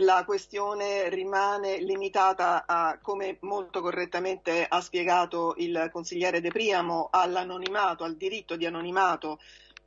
la questione rimane limitata a, come molto correttamente ha spiegato il consigliere De Priamo, all'anonimato, al diritto di anonimato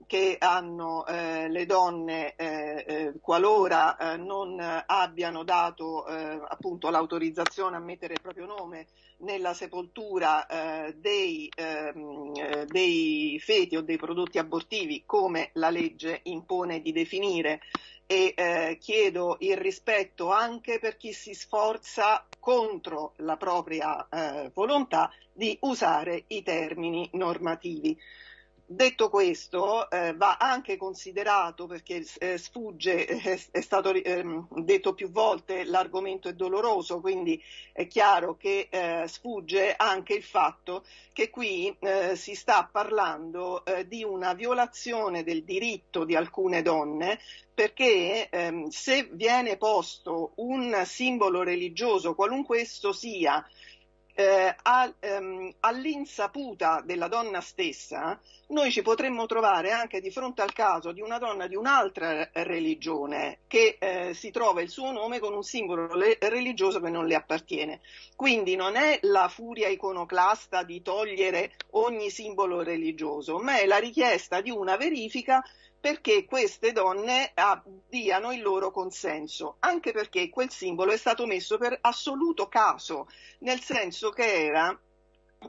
che hanno eh, le donne eh, eh, qualora eh, non abbiano dato eh, appunto l'autorizzazione a mettere il proprio nome nella sepoltura eh, dei, ehm, dei, feti o dei prodotti abortivi come la legge impone di definire e chiedo il rispetto anche per chi si sforza contro la propria volontà di usare i termini normativi. Detto questo, eh, va anche considerato, perché eh, sfugge, eh, è stato ehm, detto più volte, l'argomento è doloroso, quindi è chiaro che eh, sfugge anche il fatto che qui eh, si sta parlando eh, di una violazione del diritto di alcune donne perché ehm, se viene posto un simbolo religioso, qualunque esso sia, eh, a, ehm, all'insaputa della donna stessa, noi ci potremmo trovare anche di fronte al caso di una donna di un'altra religione che eh, si trova il suo nome con un simbolo religioso che non le appartiene. Quindi non è la furia iconoclasta di togliere ogni simbolo religioso, ma è la richiesta di una verifica perché queste donne abbiano il loro consenso, anche perché quel simbolo è stato messo per assoluto caso, nel senso che era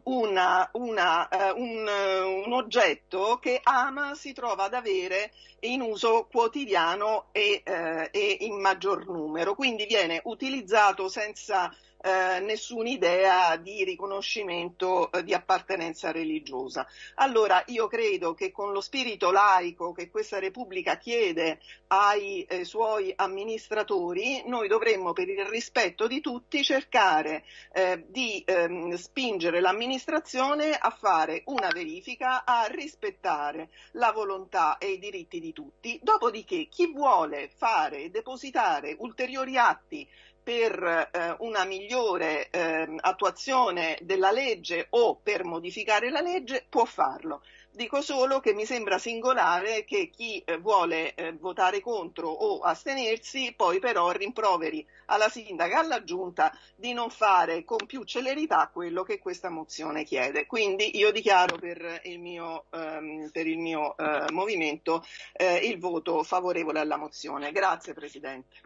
una, una, uh, un, uh, un, oggetto che Ama si trova ad avere in uso quotidiano e, uh, e in maggior numero, quindi viene utilizzato senza eh, nessuna idea di riconoscimento eh, di appartenenza religiosa. Allora io credo che con lo spirito laico che questa Repubblica chiede ai eh, suoi amministratori, noi dovremmo per il rispetto di tutti cercare eh, di ehm, spingere l'amministrazione a fare una verifica, a rispettare la volontà e i diritti di tutti. Dopodiché chi vuole fare e depositare ulteriori atti per eh, una migliore eh, attuazione della legge o per modificare la legge può farlo. Dico solo che mi sembra singolare che chi eh, vuole eh, votare contro o astenersi poi però rimproveri alla sindaca e alla giunta di non fare con più celerità quello che questa mozione chiede. Quindi io dichiaro per il mio, ehm, per il mio eh, movimento eh, il voto favorevole alla mozione. Grazie Presidente.